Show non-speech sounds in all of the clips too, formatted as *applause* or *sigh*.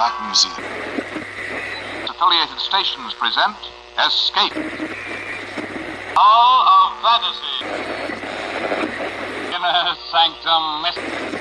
Black Museum. Affiliated stations present Escape. Hall of Fantasy. Inner Sanctum Mystery.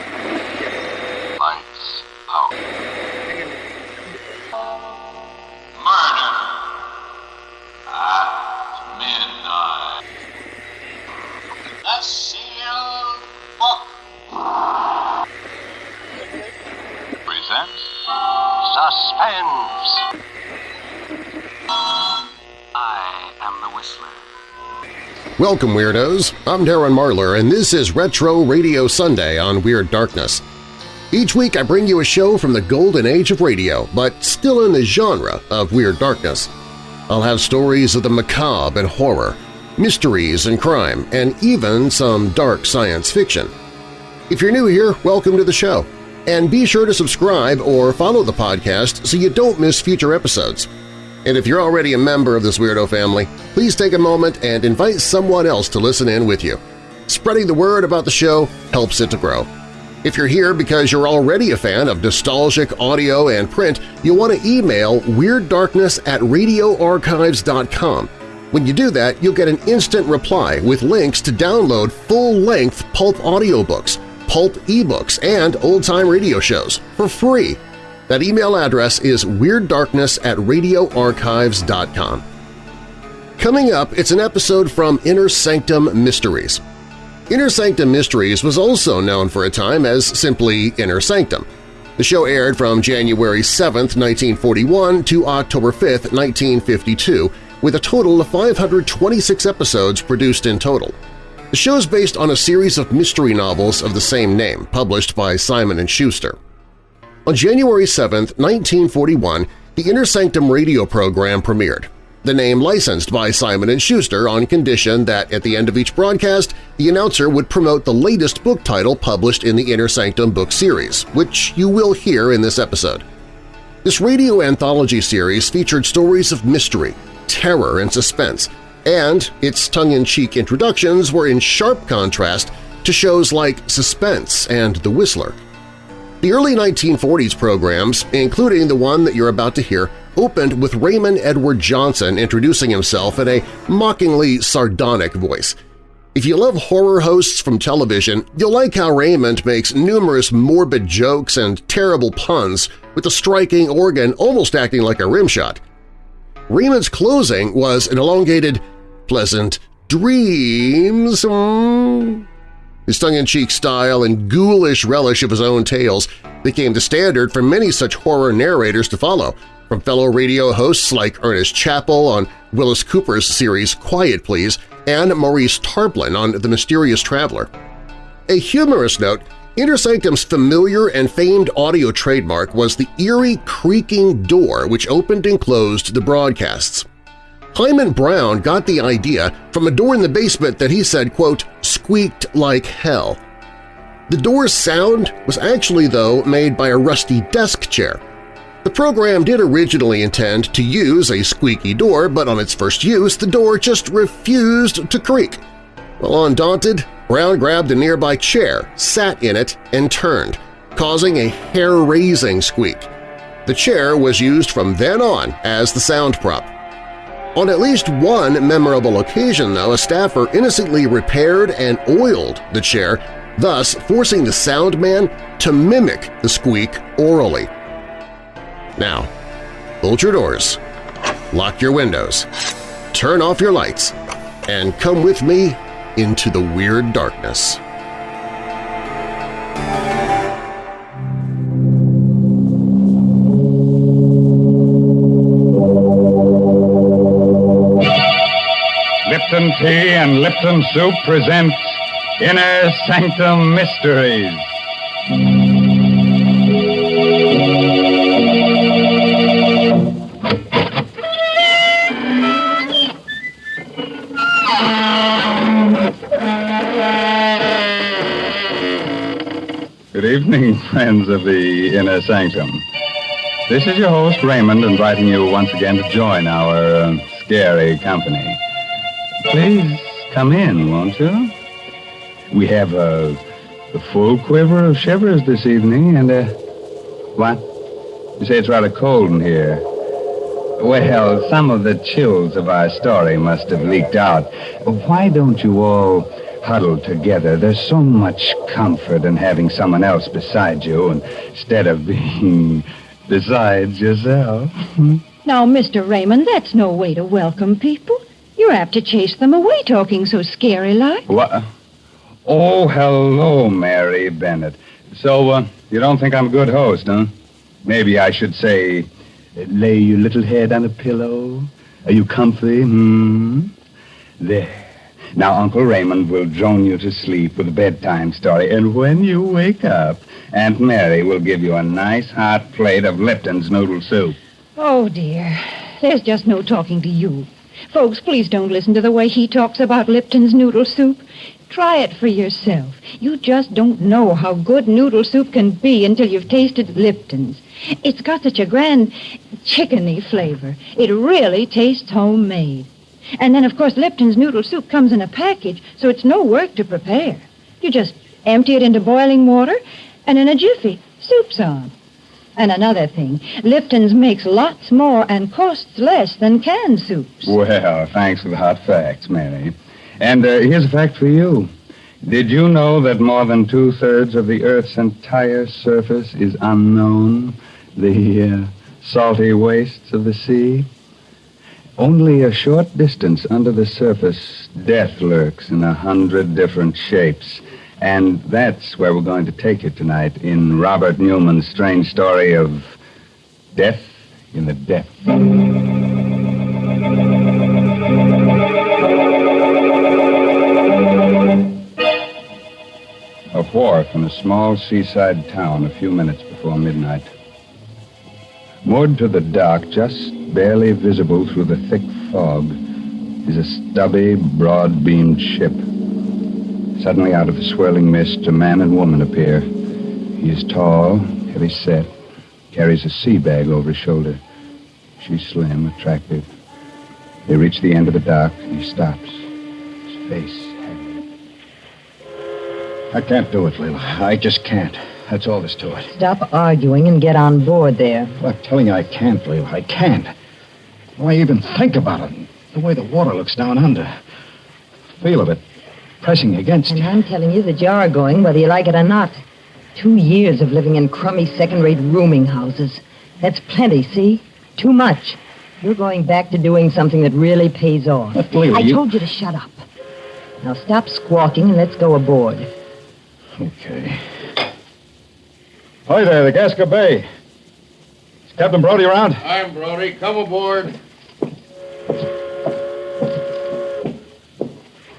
I am the Whistler. Welcome, Weirdos! I'm Darren Marlar, and this is Retro Radio Sunday on Weird Darkness. Each week I bring you a show from the golden age of radio, but still in the genre of Weird Darkness. I'll have stories of the macabre and horror, mysteries and crime, and even some dark science fiction. If you're new here, welcome to the show, and be sure to subscribe or follow the podcast so you don't miss future episodes. And if you're already a member of this weirdo family, please take a moment and invite someone else to listen in with you. Spreading the word about the show helps it to grow. If you're here because you're already a fan of nostalgic audio and print, you'll want to email WeirdDarkness at radioarchives.com. When you do that, you'll get an instant reply with links to download full-length pulp audiobooks, pulp ebooks, and old-time radio shows for free. That email address is WeirdDarkness at radioarchives.com. Coming up, it's an episode from Inner Sanctum Mysteries. Inner Sanctum Mysteries was also known for a time as simply Inner Sanctum. The show aired from January 7, 1941 to October 5, 1952, with a total of 526 episodes produced in total. The show is based on a series of mystery novels of the same name, published by Simon & Schuster. On January 7, 1941, the Inner Sanctum radio program premiered, the name licensed by Simon & Schuster on condition that at the end of each broadcast, the announcer would promote the latest book title published in the Inner Sanctum book series, which you will hear in this episode. This radio anthology series featured stories of mystery, terror, and suspense, and its tongue-in-cheek introductions were in sharp contrast to shows like Suspense and The Whistler. The early 1940s programs, including the one that you're about to hear, opened with Raymond Edward Johnson introducing himself in a mockingly sardonic voice. If you love horror hosts from television, you'll like how Raymond makes numerous morbid jokes and terrible puns with a striking organ almost acting like a rimshot. Raymond's closing was an elongated, pleasant dreams. mm. His tongue-in-cheek style and ghoulish relish of his own tales became the standard for many such horror narrators to follow, from fellow radio hosts like Ernest Chappell on Willis Cooper's series Quiet Please and Maurice Tarplin on The Mysterious Traveler. A humorous note, Inner Sanctum's familiar and famed audio trademark was the eerie creaking door which opened and closed the broadcasts. Himan Brown got the idea from a door in the basement that he said, quote, squeaked like hell. The door's sound was actually, though, made by a rusty desk chair. The program did originally intend to use a squeaky door, but on its first use the door just refused to creak. Well, undaunted, Brown grabbed a nearby chair, sat in it, and turned, causing a hair-raising squeak. The chair was used from then on as the sound prop. On at least one memorable occasion, though, a staffer innocently repaired and oiled the chair, thus forcing the sound man to mimic the squeak orally. Now, bolt your doors, lock your windows, turn off your lights, and come with me into the weird darkness. Lipton Tea and Lipton Soup presents Inner Sanctum Mysteries. Good evening, friends of the Inner Sanctum. This is your host, Raymond, inviting you once again to join our uh, scary company. Please come in, won't you? We have uh, a, a full quiver of shivers this evening and a. What? You say it's rather cold in here. Well, some of the chills of our story must have leaked out. Why don't you all huddle together? There's so much comfort in having someone else beside you instead of being *laughs* besides yourself. *laughs* Now, Mr. Raymond, that's no way to welcome people. You're apt to chase them away talking so scary like. What? Oh, hello, Mary Bennett. So, uh, you don't think I'm a good host, huh? Maybe I should say, lay your little head on a pillow. Are you comfy? Hmm? There. Now, Uncle Raymond will drone you to sleep with a bedtime story, and when you wake up, Aunt Mary will give you a nice hot plate of Lipton's noodle soup. Oh, dear. There's just no talking to you. Folks, please don't listen to the way he talks about Lipton's noodle soup. Try it for yourself. You just don't know how good noodle soup can be until you've tasted Lipton's. It's got such a grand chickeny flavor. It really tastes homemade. And then, of course, Lipton's noodle soup comes in a package, so it's no work to prepare. You just empty it into boiling water, and in a jiffy, soup's on. And another thing, Lipton's makes lots more and costs less than canned soups. Well, thanks for the hot facts, Mary. And uh, here's a fact for you. Did you know that more than two thirds of the Earth's entire surface is unknown? The uh, salty wastes of the sea? Only a short distance under the surface, death lurks in a hundred different shapes. And that's where we're going to take you tonight in Robert Newman's strange story of death in the depths. A wharf in a small seaside town a few minutes before midnight. Moored to the dock, just barely visible through the thick fog, is a stubby, broad beamed ship. Suddenly, out of the swirling mist, a man and woman appear. He is tall, heavy set, carries a sea bag over his shoulder. She's slim, attractive. They reach the end of the dock, and he stops. His face haggard. I can't do it, Leila. I just can't. That's all there's to it. Stop arguing and get on board there. Well, I'm telling you, I can't, Leila. I can't. Why even think about it? The way the water looks down under. Feel of it pressing against And you. I'm telling you that you're going whether you like it or not. Two years of living in crummy second-rate rooming houses. That's plenty, see? Too much. You're going back to doing something that really pays off. But, Leila, I you- told you to shut up. Now stop squawking and let's go aboard. Okay. Hi there, the Gasca Bay. Is Captain Brody around? I'm Brody. Come aboard.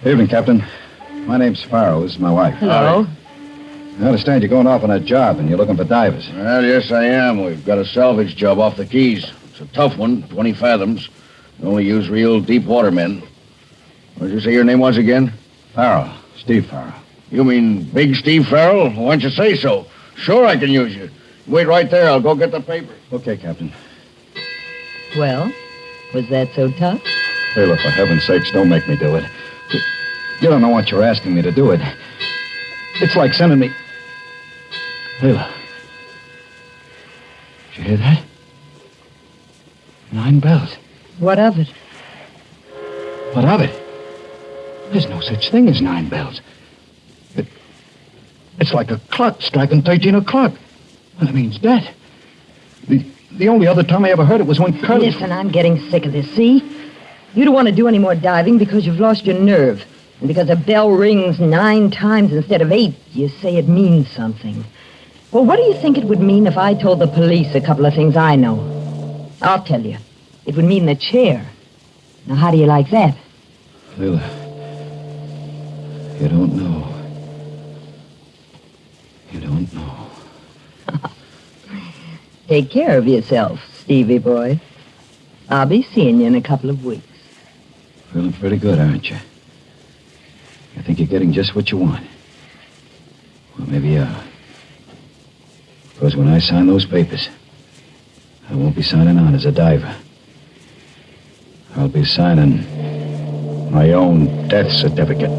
Evening, Captain. My name's Farrow. This is my wife. Hello? I understand you're going off on a job and you're looking for divers. Well, yes, I am. We've got a salvage job off the Keys. It's a tough one, 20 fathoms. We only use real deep water men. What did you say your name was again? Farrell. Steve Farrell. You mean Big Steve Farrell? Why don't you say so? Sure, I can use you. Wait right there. I'll go get the paper. Okay, Captain. Well, was that so tough? Leila, for heaven's sakes, don't make me do it. You don't know what you're asking me to do it. It's like sending me. Leila. Did you hear that? Nine bells. What of it? What of it? There's no such thing as nine bells. It, it's like a clock striking 13 o'clock. That means death. The, the only other time I ever heard it was when Curly... Listen, I'm getting sick of this, see? You don't want to do any more diving because you've lost your nerve. And because a bell rings nine times instead of eight, you say it means something. Well, what do you think it would mean if I told the police a couple of things I know? I'll tell you. It would mean the chair. Now, how do you like that? Leila, you don't know. You don't know. *laughs* Take care of yourself, Stevie boy. I'll be seeing you in a couple of weeks. Feeling pretty good, aren't you? I think you're getting just what you want. Well, maybe you are. Because when I sign those papers, I won't be signing on as a diver. I'll be signing my own death certificate.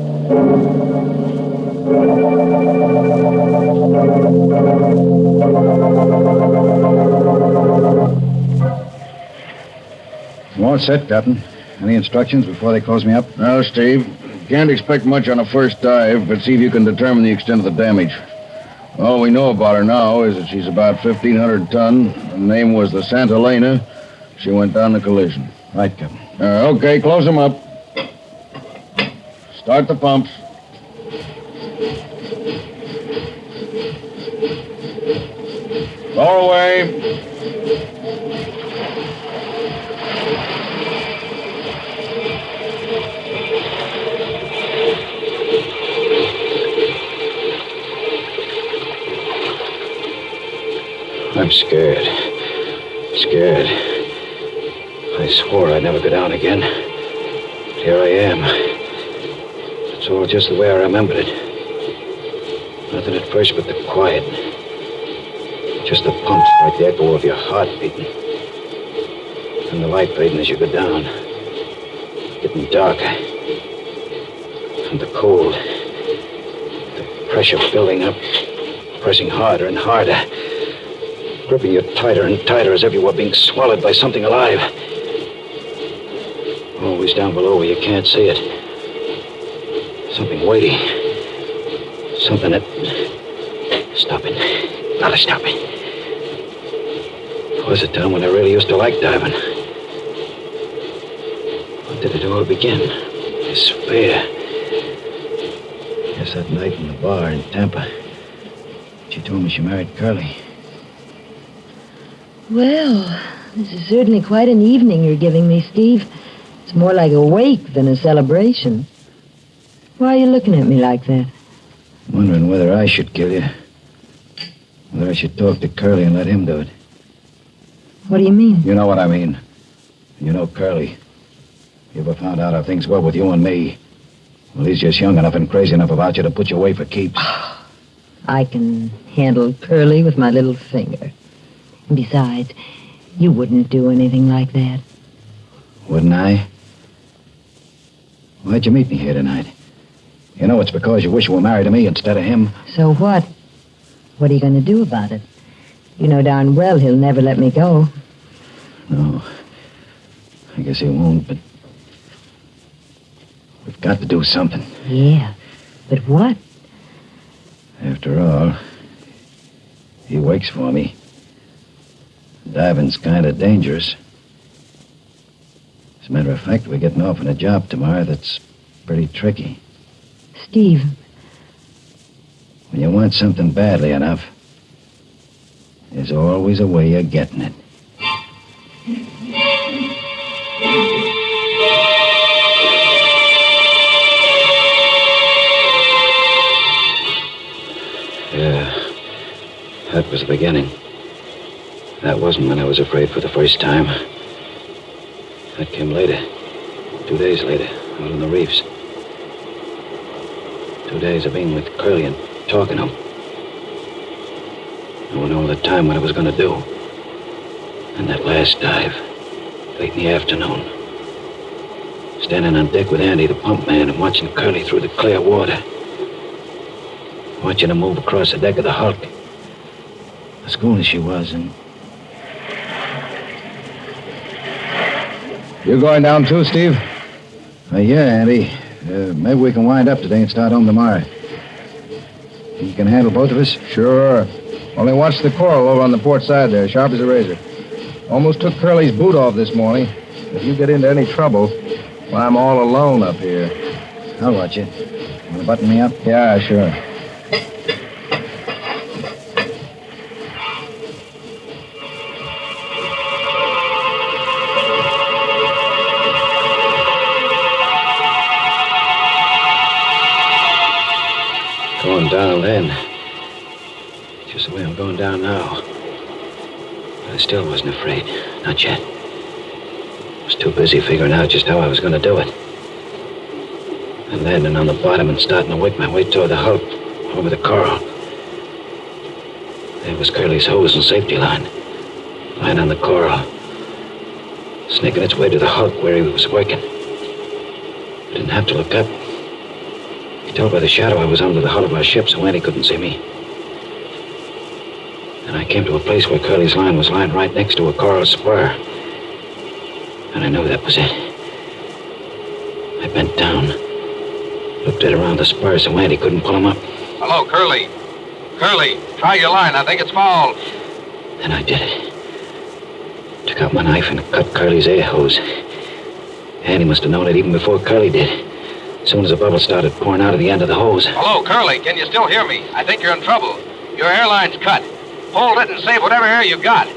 I'm all set, Captain. Any instructions before they close me up? No, Steve. Can't expect much on a first dive, but see if you can determine the extent of the damage. All we know about her now is that she's about 1,500 ton. Her name was the Santa Elena. She went down the collision. Right, Captain. Uh, okay, close them up. Start the pumps. Lower away. Scared. Scared. I swore I'd never go down again. But here I am. It's all just the way I remembered it. Nothing at first but the quiet. Just the pumps, like the echo of your heart beating. And the light fading as you go down. Getting darker. And the cold. The pressure building up. Pressing harder and harder gripping you tighter and tighter as if you were being swallowed by something alive. Always down below where you can't see it. Something weighty. Something that. Stop it. Gotta stop it. Was a time when I really used to like diving. When did it all begin? This fear. Yes, that night in the bar in Tampa. She told me she married Curly. Well, this is certainly quite an evening you're giving me, Steve. It's more like a wake than a celebration. Why are you looking at me like that? Wondering whether I should kill you. Whether I should talk to Curly and let him do it. What do you mean? You know what I mean. You know Curly. You ever found out how things were with you and me? Well, he's just young enough and crazy enough about you to put you away for keeps. *sighs* I can handle Curly with my little finger. Besides, you wouldn't do anything like that. Wouldn't I? Why'd you meet me here tonight? You know it's because you wish you were married to me instead of him. So what? What are you going to do about it? You know darn well he'll never let me go. No. I guess he won't, but. We've got to do something. Yeah. But what? After all, he wakes for me. Diving's kind of dangerous. As a matter of fact, we're getting off on a job tomorrow that's pretty tricky. Steve, When you want something badly enough, there's always a way of getting it. Yeah, that was the beginning. That wasn't when I was afraid for the first time. That came later. Two days later, out on the reefs. Two days of being with Curly and talking to him. Knowing all the time what I was going to do. And that last dive, late in the afternoon. Standing on deck with Andy, the pump man, and watching Curly through the clear water. Watching her move across the deck of the Hulk. As cool as she was, and You going down too, Steve? Uh, yeah, Andy. Uh, maybe we can wind up today and start home tomorrow. You can handle both of us? Sure. Only watch the coral over on the port side there, sharp as a razor. Almost took Curly's boot off this morning. If you get into any trouble, well, I'm all alone up here. I'll watch you. Want to button me up? Yeah, sure. Going down then. Just the way I'm going down now. But I still wasn't afraid. Not yet. I was too busy figuring out just how I was going to do it. And landing on the bottom and starting to work my way toward the hulk, over the coral. There was Curly's hose and safety line. Lying on the coral. Snaking its way to the hulk where he was working. I didn't have to look up. Could tell by the shadow I was under the hull of our ship, so Andy couldn't see me. And I came to a place where Curly's line was lying right next to a coral spur. And I knew that was it. I bent down, looked it around the spur so Andy couldn't pull him up. Hello, Curly. Curly, try your line. I think it's fouled. And I did it. Took out my knife and cut Curly's air hose. Andy must have known it even before Curly did. As soon as the bubble started pouring out of the end of the hose. Hello, Curly. Can you still hear me? I think you're in trouble. Your airline's cut. Hold it and save whatever air you've got.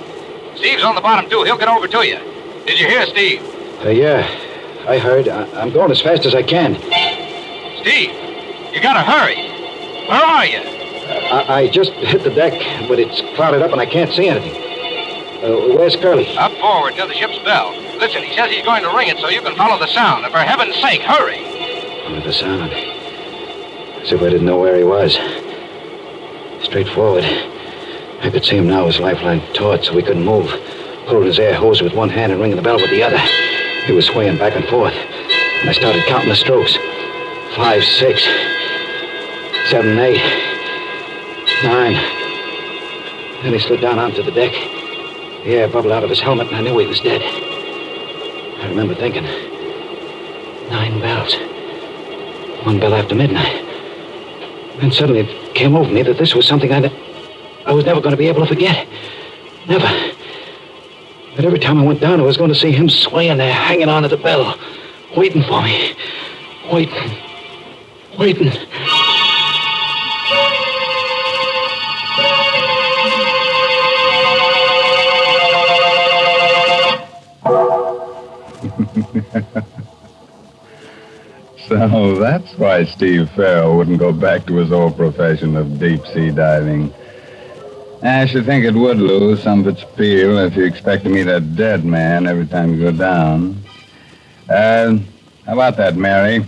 Steve's on the bottom, too. He'll get over to you. Did you hear, Steve? Uh, yeah, I heard. I- I'm going as fast as I can. Steve, you gotta hurry. Where are you? I, I just hit the deck, but it's clouded up and I can't see anything. Uh, where's Curly? Up forward near the ship's bell. Listen, he says he's going to ring it so you can follow the sound. And for heaven's sake, hurry. Oh, the sound. As if I didn't know where he was. Straight forward. I could see him now, his lifeline taut, so he couldn't move. Holding his air hose with one hand and ringing the bell with the other. He was swaying back and forth. And I started counting the strokes. Five, six, seven, eight, nine. Then he slid down onto the deck. The air bubbled out of his helmet, and I knew he was dead. I remember thinking, nine bells. One bell after midnight. Then suddenly it came over me that this was something I, I was never going to be able to forget. Never. But every time I went down, I was going to see him swaying there, hanging on to the bell, waiting for me. Waiting. Waiting. *laughs* So that's why Steve Farrell wouldn't go back to his old profession of deep sea diving. I should think it would lose some of its appeal if you expect to meet a dead man every time you go down. Uh, how about that, Mary?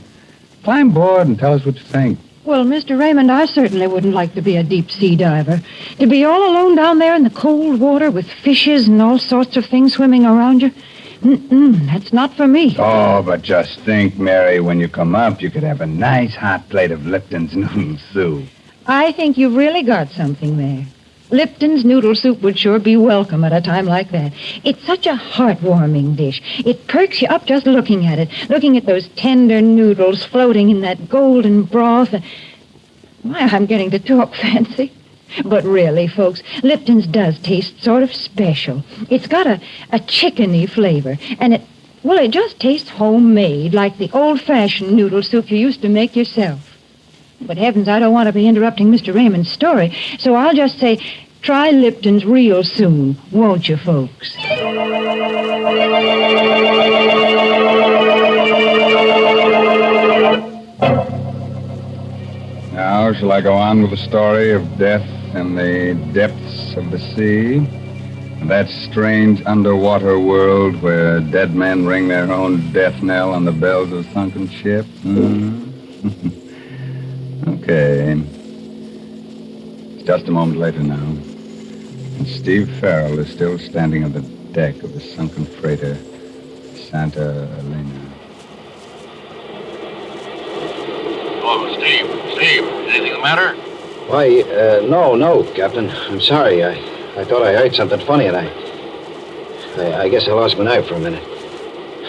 Climb aboard and tell us what you think. Well, Mr. Raymond, I certainly wouldn't like to be a deep sea diver. To be all alone down there in the cold water with fishes and all sorts of things swimming around you. Mm-mm, that's not for me. Oh, but just think, Mary, when you come up, you could have a nice hot plate of Lipton's *laughs* noodle soup. I think you've really got something there. Lipton's noodle soup would sure be welcome at a time like that. It's such a heartwarming dish. It perks you up just looking at it, looking at those tender noodles floating in that golden broth. Why, I'm getting to talk *laughs* fancy. But really, folks, Lipton's does taste sort of special. It's got a, a chickeny flavor, and it, well, it just tastes homemade, like the old-fashioned noodle soup you used to make yourself. But heavens, I don't want to be interrupting Mr. Raymond's story, so I'll just say, try Lipton's real soon, won't you, folks? Now, shall I go on with the story of death in the depths of the sea? That strange underwater world where dead men ring their own death knell on the bells of sunken ship? Hmm? *laughs* okay. Just a moment later now. And Steve Farrell is still standing on the deck of the sunken freighter, Santa Elena. Oh, Steve. Steve, anything the matter? Why, uh, no, no, Captain. I'm sorry. I, I thought I heard something funny, and I, I, I guess I lost my knife for a minute.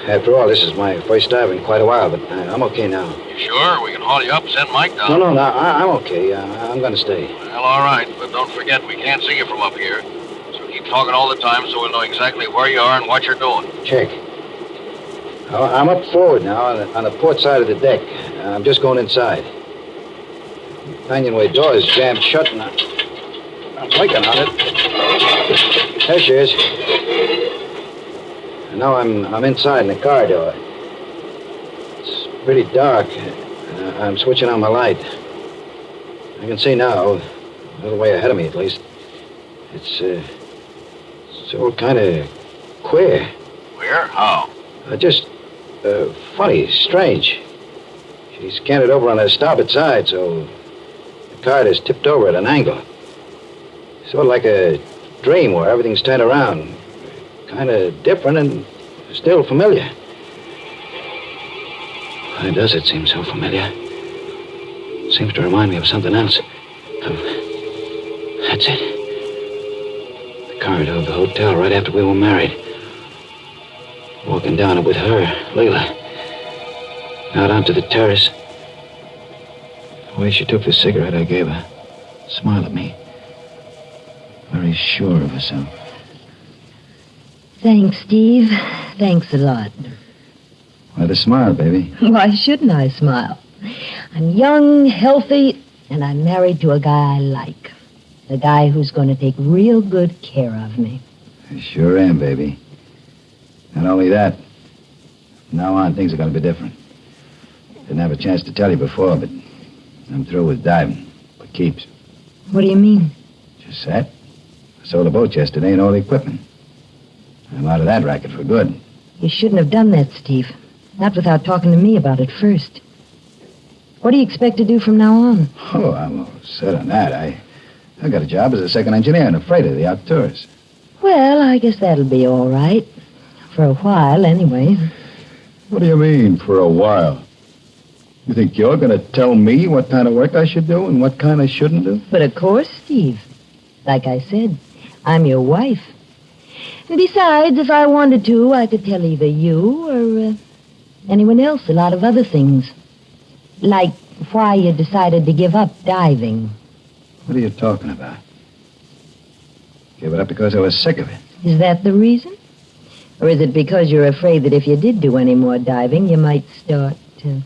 After all, this is my first dive in quite a while, but I, I'm okay now. You sure? We can haul you up send Mike down. No, no, no, I, I'm okay. Uh, I'm going to stay. Well, all right, but don't forget we can't see you from up here. So keep talking all the time so we'll know exactly where you are and what you're doing. Check. Oh, I'm up forward now on the, on the port side of the deck. I'm just going inside. The companionway door is jammed shut, and I'm clicking on it. There she is. And now I'm I'm inside in the car door. It's pretty dark. Uh, I'm switching on my light. I can see now, a little way ahead of me at least. It's uh, it's all kind of queer. Queer? How? Uh, just uh, funny, strange. She's canted over on her starboard side, so the card is tipped over at an angle. Sort of like a dream where everything's turned around. Kind of different and still familiar. Why does it seem so familiar? seems to remind me of something else. Of... That's it. The corridor of the hotel right after we were married. Walking down it with her, Leila. Out onto the terrace. The way she took the cigarette I gave her. Smiled at me. Very sure of herself. Thanks, Steve. Thanks a lot. Why the smile, baby? *laughs* Why shouldn't I smile? I'm young, healthy, and I'm married to a guy I like. A guy who's going to take real good care of me. I sure am, baby. Not only that, from now on, things are going to be different. Didn't have a chance to tell you before, but I'm through with diving. For keeps. What do you mean? Just that. I sold a boat yesterday and all the equipment. I'm out of that racket for good. You shouldn't have done that, Steve. Not without talking to me about it first. What do you expect to do from now on? Oh, I'm all set on that. I, I got a job as a second engineer in a freighter, the Arcturus. Well, I guess that'll be all right. For a while, anyway. What do you mean, for a while? You think you're going to tell me what kind of work I should do and what kind I shouldn't do? But of course, Steve. Like I said, I'm your wife. And besides, if I wanted to, I could tell either you or uh, anyone else a lot of other things. Like why you decided to give up diving. What are you talking about? Give it up because I was sick of it. Is that the reason? Or is it because you're afraid that if you did do any more diving, you might start uh,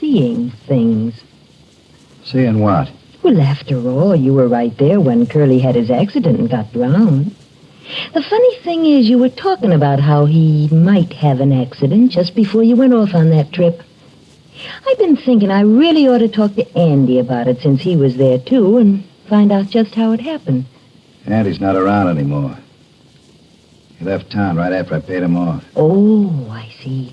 seeing things? Seeing what? Well, after all, you were right there when Curly had his accident and got drowned. The funny thing is, you were talking about how he might have an accident just before you went off on that trip. I've been thinking I really ought to talk to Andy about it since he was there, too, and find out just how it happened. Andy's not around anymore. He left town right after I paid him off. Oh, I see.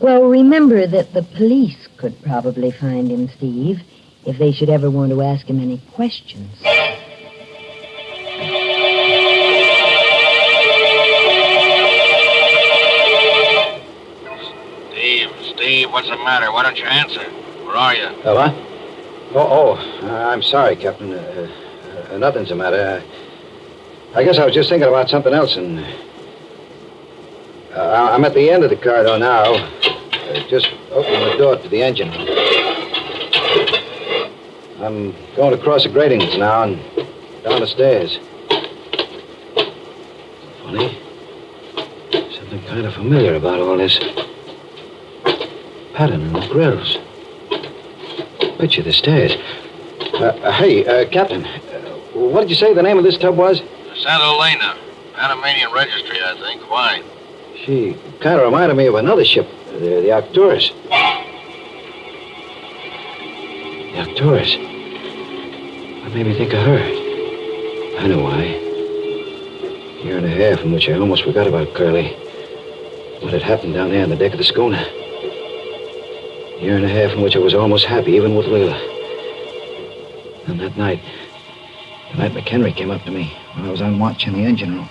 Well, remember that the police could probably find him, Steve, if they should ever want to ask him any questions. Steve, Steve, what's the matter? Why don't you answer? Where are you? Oh, what? Oh, oh, uh, I'm sorry, Captain. Uh, uh, nothing's the matter. I guess I was just thinking about something else, and uh, I'm at the end of the corridor now. Uh, just opening the door to the engine. I'm going across the gratings now and down the stairs. Funny. Something kind of familiar about all this. Pattern in the grills. Picture the stairs. Uh, uh, hey, uh, Captain, uh, what did you say the name of this tub was? Santa Elena. Panamanian Registry, I think. Why? She kind of reminded me of another ship, the, the Arcturus. The Arcturus. What made me think of her? I know why. A year and a half in which I almost forgot about Curly. What had happened down there on the deck of the schooner. A year and a half in which I was almost happy, even with Leila. And that night, the night McHenry came up to me when I was on watch in the engine room.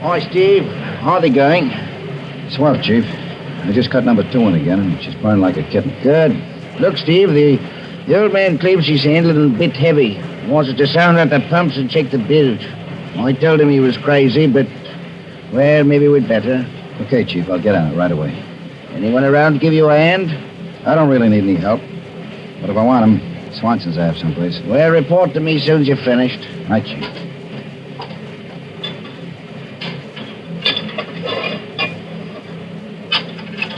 Hi, Steve. How are they going? Swell, Chief. I just cut number two in again, and she's burning like a kitten. Good. Look, Steve, the, the old man claims she's handling a bit heavy. He wants us to sound out the pumps and check the bilge. I told him he was crazy, but, well, maybe we'd better. Okay, Chief, I'll get on it right away. Anyone around to give you a hand? I don't really need any help. But if I want him, Swanson's I have someplace. Well, report to me soon as you're finished. Right, Chief.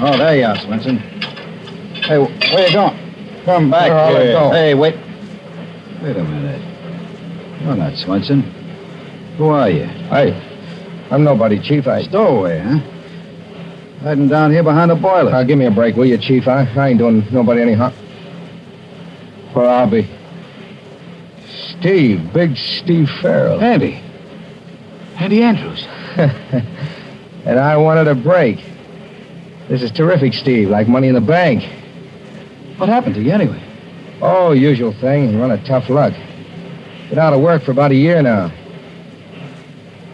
Oh, there you are, Swenson. Hey, where you going? Come back Where here. go. Hey, wait. Wait a minute. You're not Swenson. Who are you? Hey, I'm nobody, Chief. I. Stowaway, huh? Hiding down here behind the boiler. Now, give me a break, will you, Chief? I, I ain't doing nobody any harm. Where I'll be. Steve, big Steve Farrell. Andy. Andy Andrews. *laughs* and I wanted a break. This is terrific, Steve, like money in the bank. What happened to you anyway? Oh, usual thing, run of tough luck. Been out of work for about a year now.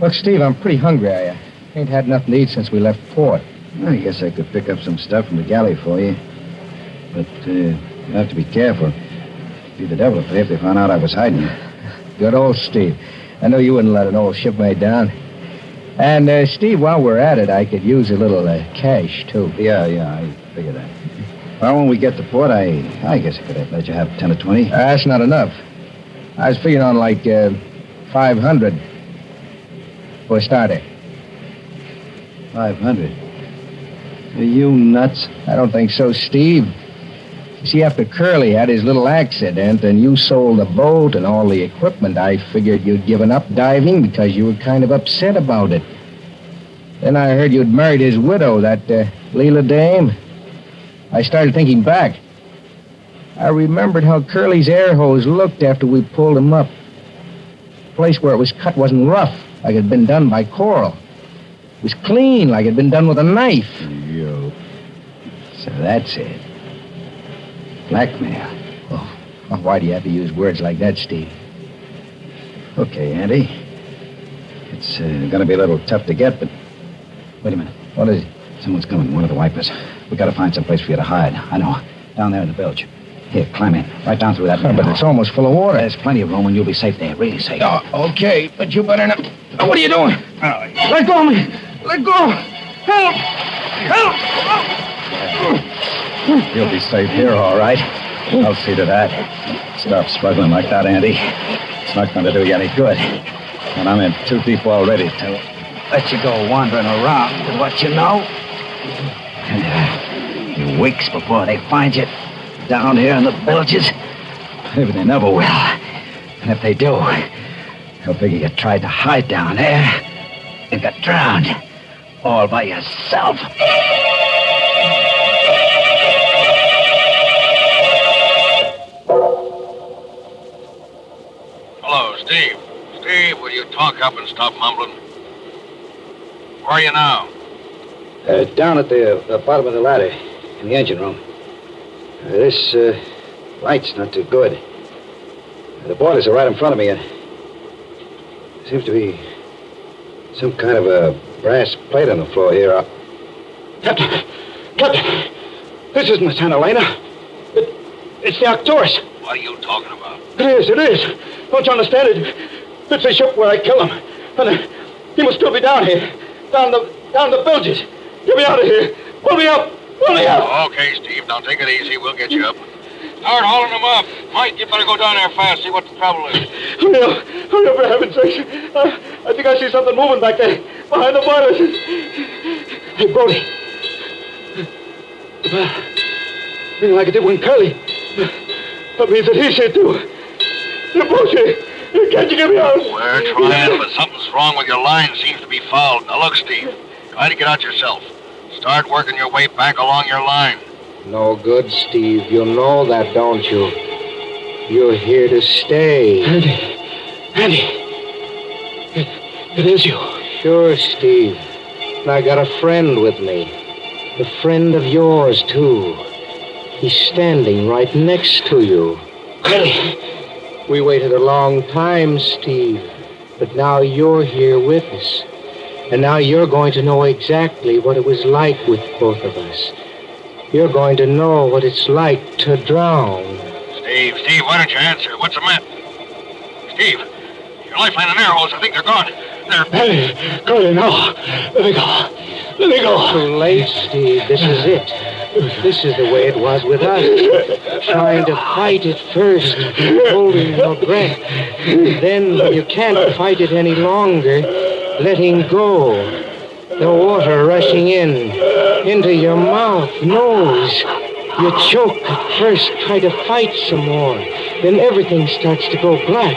Look, Steve, I'm pretty hungry. I ain't had nothing to eat since we left port. I guess I could pick up some stuff from the galley for you. But uh, you have to be careful. It'd be the devil if they found out I was hiding you. Good old Steve. I know you wouldn't let an old shipmate down. And, uh, Steve, while we're at it, I could use a little uh, cash, too. Yeah, yeah, I figured that. Well, when we get to port, I I guess I could have let you have 10 or 20. Uh, that's not enough. I was figuring on like uh, 500 for a starter. 500. Are you nuts? I don't think so, Steve. See, after Curly had his little accident and you sold the boat and all the equipment, I figured you'd given up diving because you were kind of upset about it. Then I heard you'd married his widow, that uh, Leila dame. I started thinking back. I remembered how Curly's air hose looked after we pulled him up. The place where it was cut wasn't rough, like it had been done by coral. It was clean, like it had been done with a knife. You. So that's it. Blackmail. Oh, oh, why do you have to use words like that, Steve? Okay, Andy. It's uh, going to be a little tough to get, but. Wait a minute. What is it? Someone's coming, one of the wipers. we got to find some place for you to hide. I know. Down there in the bilge. Here, climb in. Right down through that Oh, but it's almost full of water. There's plenty of room, and you'll be safe there. Really safe. Oh, okay, but you better not. Oh, what are you doing? Let go of me! Let go! Help! Help! You'll be safe here, all right. I'll see to that. Stop struggling like that, Andy. It's not going to do you any good. And I'm in too deep already to let you go wandering around with what you know. And, uh, you weeks before they find you down here in the bilges. Maybe they never will. And if they do, they'll figure you tried to hide down there and got drowned all by yourself. Talk up and stop mumbling? Where are you now? Uh, down at the, the bottom of the ladder in the engine room. Uh, this uh, light's not too good. The boilers are right in front of me, and there seems to be some kind of a brass plate on the floor here. Uh, Captain! Captain! This isn't the Santa Elena. It, it's the Arcturus. What are you talking about? It is, it is. Don't you understand it? It's the ship where I kill him. And uh, he must still be down here. Down the down the bilges. Get me out of here. Pull me up. Pull me up. Okay, Steve. Now take it easy. We'll get you up. Start hauling them up. Mike, you better go down there fast, see what the trouble is. Hurry up. Hurry up, for heaven's sake. Uh, I think I see something moving back there. Behind the boilers. Hey, Brody. Well, feeling like it did when Curly. That means that he's here, too. You're both here. Can't you get me out? We're trying, but something's wrong with your line. Seems to be fouled. Now look, Steve. Try to get out yourself. Start working your way back along your line. No good, Steve. You know that, don't you? You're here to stay. Andy. Andy. It, it is you. Sure, Steve. And I got a friend with me. A friend of yours, too. He's standing right next to you. Curly. We waited a long time, Steve. But now you're here with us. And now you're going to know exactly what it was like with both of us. You're going to know what it's like to drown. Steve, Steve, why don't you answer? What's the matter? Steve, your lifeline and air hose, I think they're gone. They're... Andy. Curly, no. Let me go. Let me go. Too late, Steve. This is it. This is the way it was with us. Trying to fight it first, holding your breath. Then, you can't fight it any longer, letting go. The water rushing in, into your mouth, nose. You choke at first, try to fight some more. Then everything starts to go black,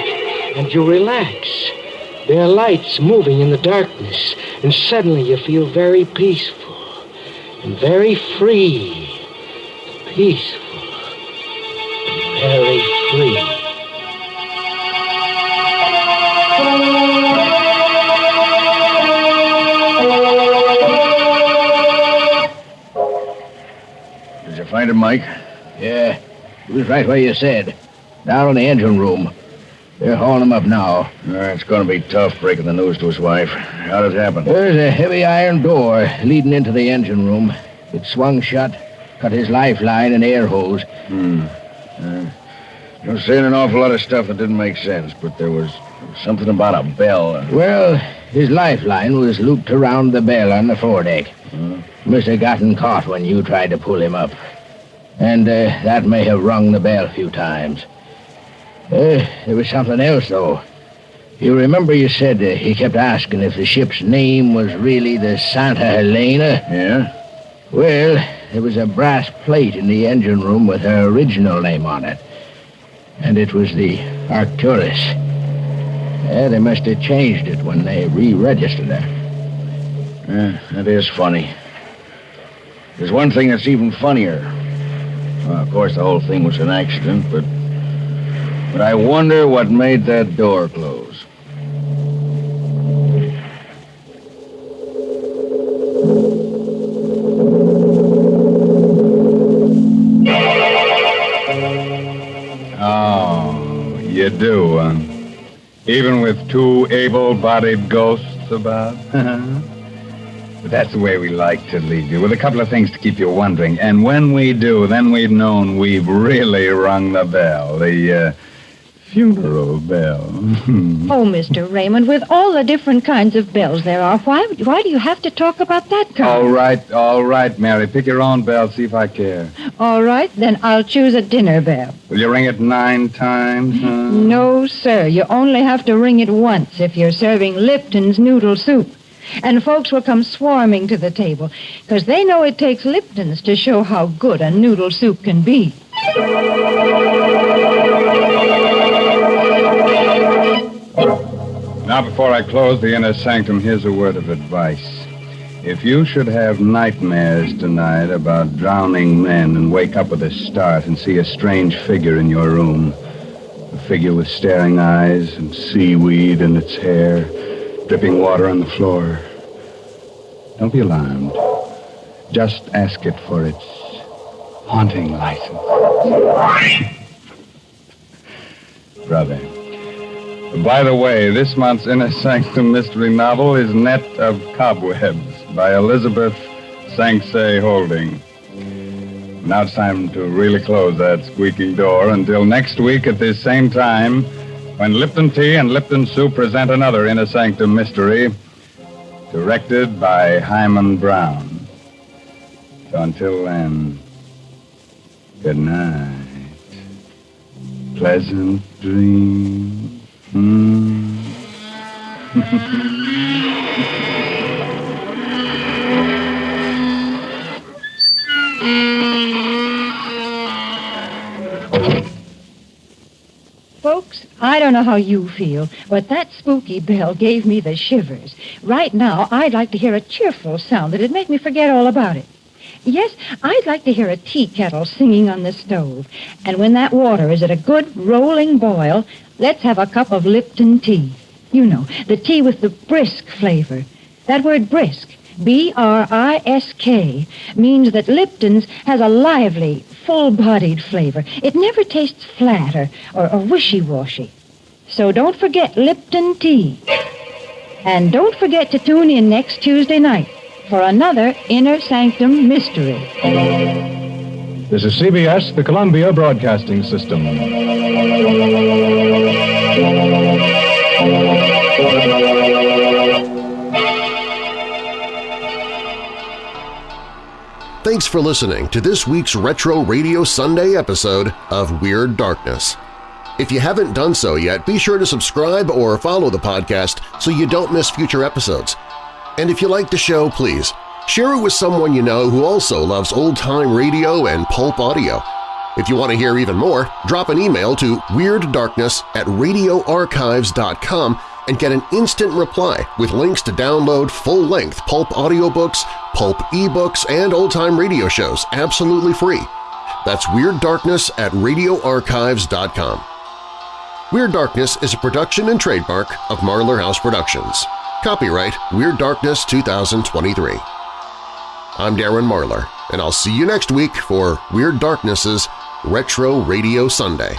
and you relax. There are lights moving in the darkness, and suddenly you feel very peaceful very free. Peaceful. Very free. Did you find him, Mike? Yeah, he was right where you said. Down in the engine room. They're hauling him up now. it's going to be tough breaking the news to his wife. How did it happen? There's a heavy iron door leading into the engine room. It swung shut, cut his lifeline and air hose. Hmm. Uh, you're saying an awful lot of stuff that didn't make sense, but there was something about a bell. Well, his lifeline was looped around the bell on the foredeck. Hmm. Must have gotten caught when you tried to pull him up. And uh, that may have rung the bell a few times. Uh, there was something else, though. You remember you said uh, he kept asking if the ship's name was really the Santa Helena? Yeah? Well, there was a brass plate in the engine room with her original name on it. And it was the Arcturus. Yeah, they must have changed it when they re-registered her. Yeah, that is funny. There's one thing that's even funnier. Well, of course, the whole thing was an accident, but... But I wonder what made that door close. Oh, you do, huh? Even with two able-bodied ghosts about? *laughs* but that's the way we like to leave you, with a couple of things to keep you wondering. And when we do, then we've known we've really rung the bell. The, uh, funeral bell. *laughs* Oh, Mr. Raymond, with all the different kinds of bells there are, why, why do you have to talk about that kind? all right, all right, Mary. Pick your own bell, see if I care. All right, then I'll choose a dinner bell. Will you ring it nine times, huh? No, sir. You only have to ring it once if you're serving Lipton's noodle soup. And folks will come swarming to the table because they know it takes Lipton's to show how good a noodle soup can be. Now, before I close the inner sanctum, here's a word of advice. If you should have nightmares tonight about drowning men and wake up with a start and see a strange figure in your room, a figure with staring eyes and seaweed in its hair, dripping water on the floor, don't be alarmed. Just ask it for its haunting license. *laughs* Brother. By the way, this month's Inner Sanctum mystery novel is Net of Cobwebs by Elisabeth Sanxay Holding. Now it's time to really close that squeaking door until next week at this same time when Lipton Tea and Lipton Soup present another Inner Sanctum mystery directed by Himan Brown. So until then, good night. Pleasant dreams. Folks, I don't know how you feel, but that spooky bell gave me the shivers. Right now, I'd like to hear a cheerful sound that'd make me forget all about it. Yes, I'd like to hear a tea kettle singing on the stove. And when that water is at a good rolling boil, let's have a cup of Lipton tea. You know, the tea with the brisk flavor. That word brisk, B-R-I-S-K, means that Lipton's has a lively, full-bodied flavor. It never tastes flat or, or, or wishy-washy. So don't forget Lipton tea. And don't forget to tune in next Tuesday night for another Inner Sanctum Mystery. This is CBS, the Columbia Broadcasting System. Thanks for listening to this week's Retro Radio Sunday episode of Weird Darkness. If you haven't done so yet, be sure to subscribe or follow the podcast so you don't miss future episodes. And if you like the show, please share it with someone you know who also loves old-time radio and pulp audio. If you want to hear even more, drop an email to weirddarkness at radioarchives.com and get an instant reply with links to download full-length pulp audiobooks, pulp ebooks, and old-time radio shows absolutely free. That's Weird Darkness at radioarchives.com. Weird Darkness is a production and trademark of Marlar House Productions. Copyright Weird Darkness 2023. I'm Darren Marlar, and I'll see you next week for Weird Darkness's Retro Radio Sunday.